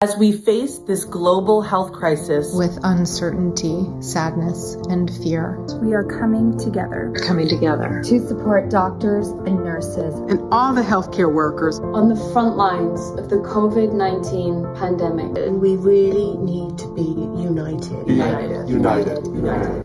As we face this global health crisis with uncertainty, sadness, and fear, we are coming together. Coming together to support doctors and nurses and all the healthcare workers on the front lines of the COVID 19 pandemic. And we really need to be united. United. United. United.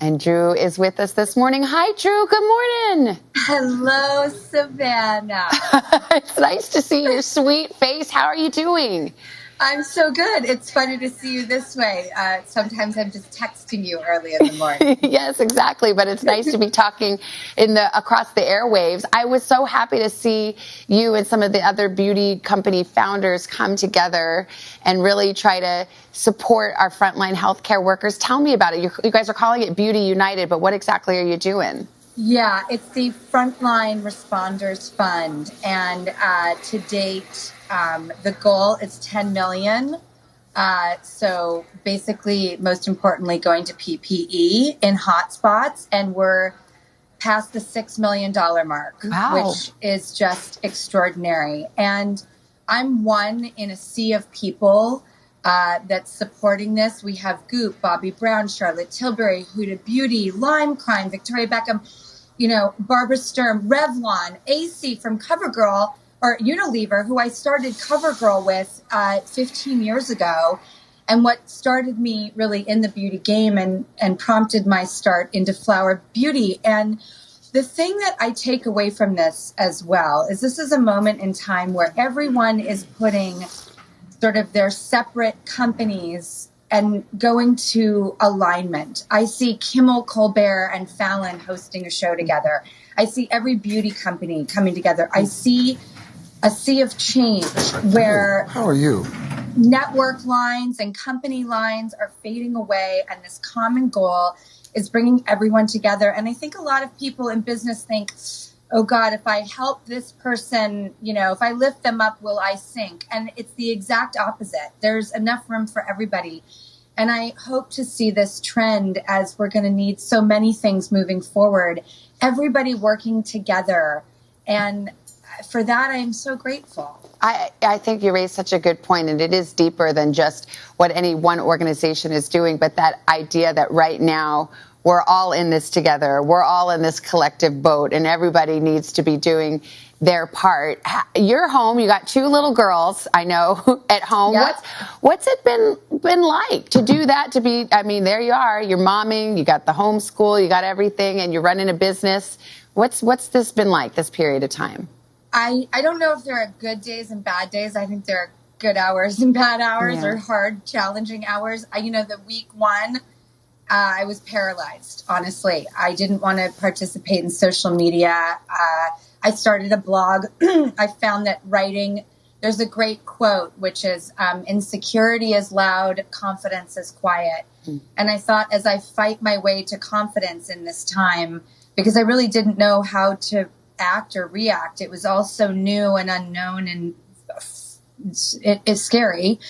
And Drew is with us this morning. Hi, Drew. Good morning. Hello, Savannah. it's nice to see your sweet face. How are you doing? I'm so good. It's funny to see you this way. Uh, sometimes I'm just texting you early in the morning. yes, exactly. But it's nice to be talking in the across the airwaves. I was so happy to see you and some of the other beauty company founders come together and really try to support our frontline healthcare workers. Tell me about it. you you guys are calling it Beauty United, but what exactly are you doing? Yeah, it's the Frontline Responders Fund, and uh, to date, um, the goal is 10 million. Uh, so basically, most importantly, going to PPE in hotspots, and we're past the six million dollar mark, wow. which is just extraordinary. And I'm one in a sea of people uh, that's supporting this. We have Goop, Bobbi Brown, Charlotte Tilbury, Huda Beauty, Lime Crime, Victoria Beckham, you know, Barbara Sturm, Revlon, AC from CoverGirl or Unilever, who I started CoverGirl with uh, 15 years ago. And what started me really in the beauty game and, and prompted my start into flower beauty. And the thing that I take away from this as well is this is a moment in time where everyone is putting sort of their separate companies and going to alignment. I see Kimmel, Colbert, and Fallon hosting a show together. I see every beauty company coming together. I see a sea of change where how are you network lines and company lines are fading away and this common goal is bringing everyone together and i think a lot of people in business think oh god if i help this person you know if i lift them up will i sink? And it's the exact opposite. There's enough room for everybody. And i hope to see this trend as we're going to need so many things moving forward. Everybody working together. And for that, I am so grateful. I, I think you raised such a good point, and it is deeper than just what any one organization is doing, but that idea that right now we're all in this together. We're all in this collective boat, and everybody needs to be doing their part. You're home. You got two little girls. I know at home. Yep. What's what's it been been like to do that? To be, I mean, there you are. You're momming. You got the homeschool. You got everything, and you're running a business. What's what's this been like? This period of time. I, I don't know if there are good days and bad days. I think there are good hours and bad hours yeah. or hard, challenging hours. I, you know, the week one, uh, I was paralyzed, honestly. I didn't want to participate in social media. Uh, I started a blog. I found that writing, there's a great quote, which is um, insecurity is loud, confidence is quiet. Mm. And I thought as I fight my way to confidence in this time, because I really didn't know how to act or react. It was all so new and unknown and it is scary.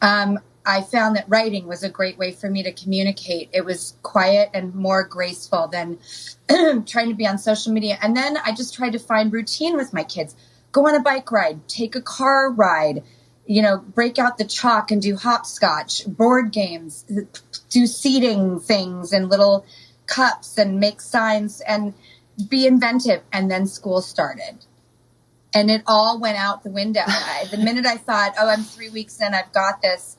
Um, I found that writing was a great way for me to communicate. It was quiet and more graceful than trying to be on social media. And then I just tried to find routine with my kids. Go on a bike ride, take a car ride, you know, break out the chalk and do hopscotch, board games, do seating things and little cups and make signs and be inventive. And then school started. And it all went out the window. I, the minute I thought, oh, I'm three weeks in, I've got this,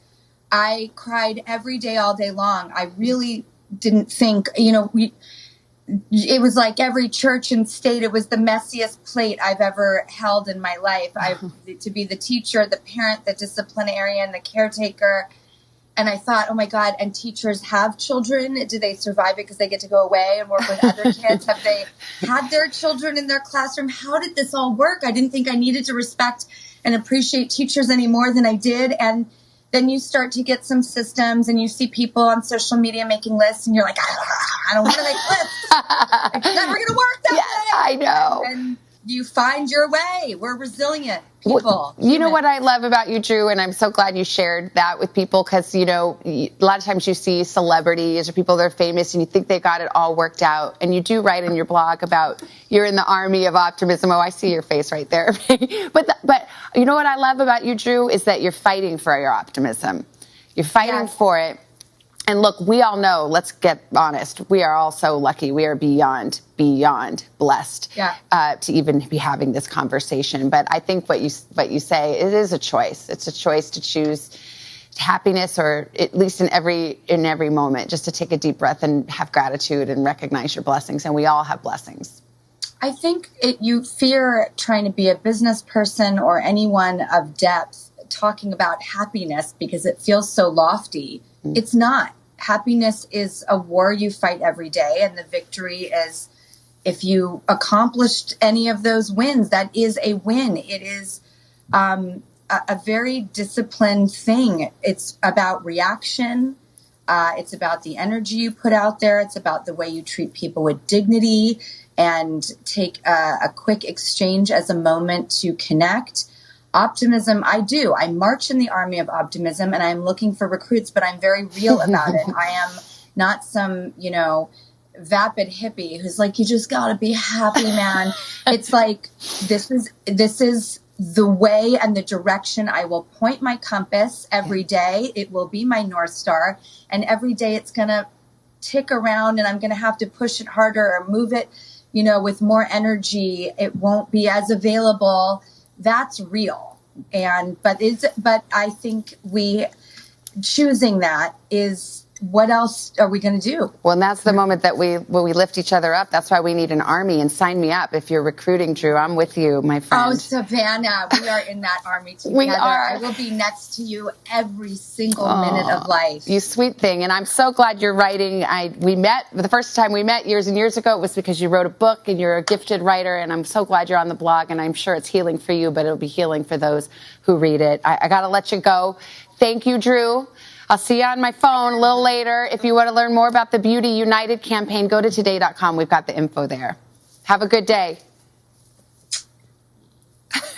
I cried every day, all day long. I really didn't think, you know, we, it was like every church and state. It was the messiest plate I've ever held in my life. I to be the teacher, the parent, the disciplinarian, the caretaker, and I thought, oh my God, and teachers have children. Do they survive it because they get to go away and work with other kids? have they had their children in their classroom? How did this all work? I didn't think I needed to respect and appreciate teachers any more than I did. And then you start to get some systems and you see people on social media making lists and you're like, I don't want to make lists. it's never going to work that way. I know. And, and you find your way. We're resilient people. You know what I love about you, Drew, and I'm so glad you shared that with people because, you know, a lot of times you see celebrities or people that are famous and you think they got it all worked out. And you do write in your blog about you're in the army of optimism. Oh, I see your face right there. but, but you know what I love about you, Drew, is that you're fighting for your optimism. You're fighting Yes. for it. And look, we all know, let's get honest, we are all so lucky. We are beyond, beyond blessed Yeah. uh, to even be having this conversation. But I think what you, what you say, it is a choice. It's a choice to choose happiness or at least in every, in every moment, just to take a deep breath and have gratitude and recognize your blessings. And we all have blessings. I think it, you fear trying to be a business person or anyone of depth talking about happiness because it feels so lofty. It's not. Happiness is a war you fight every day, and the victory is if you accomplished any of those wins, that is a win. It is um, a, a very disciplined thing. It's about reaction. Uh, it's about the energy you put out there. It's about the way you treat people with dignity and take a, a quick exchange as a moment to connect. Optimism, I do. I march in the army of optimism and I'm looking for recruits, but I'm very real about it. I am not some, you know, vapid hippie who's like, you just gotta be happy, man. it's like, this is, this is the way and the direction I will point my compass every day. It will be my North Star. And every day it's gonna tick around and I'm gonna have to push it harder or move it, you know, with more energy. It won't be as available. That's real. And, but is, but I think we, choosing that is what else are we going to do? Well, and that's the moment that we, when we lift each other up. That's why we need an army and sign me up. If you're recruiting, Drew, I'm with you, my oh, friend. Oh, Savannah, we are in that army together. We are. I will be next to you every single minute of life. You sweet thing, and I'm so glad you're writing. I we met the first time we met years and years ago. It was because you wrote a book and you're a gifted writer, and I'm so glad you're on the blog. And I'm sure it's healing for you, but it'll be healing for those who read it. I, I got to let you go. Thank you, Drew. I'll see you on my phone a little later. If you want to learn more about the Beauty United campaign, go to today.com. We've got the info there. Have a good day.